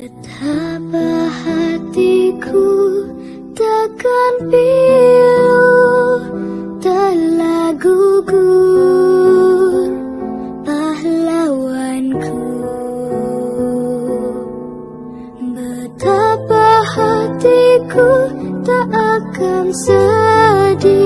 Betapa hatiku takkan pilu telah gugur pahlawanku. Betapa hatiku tak akan sedih.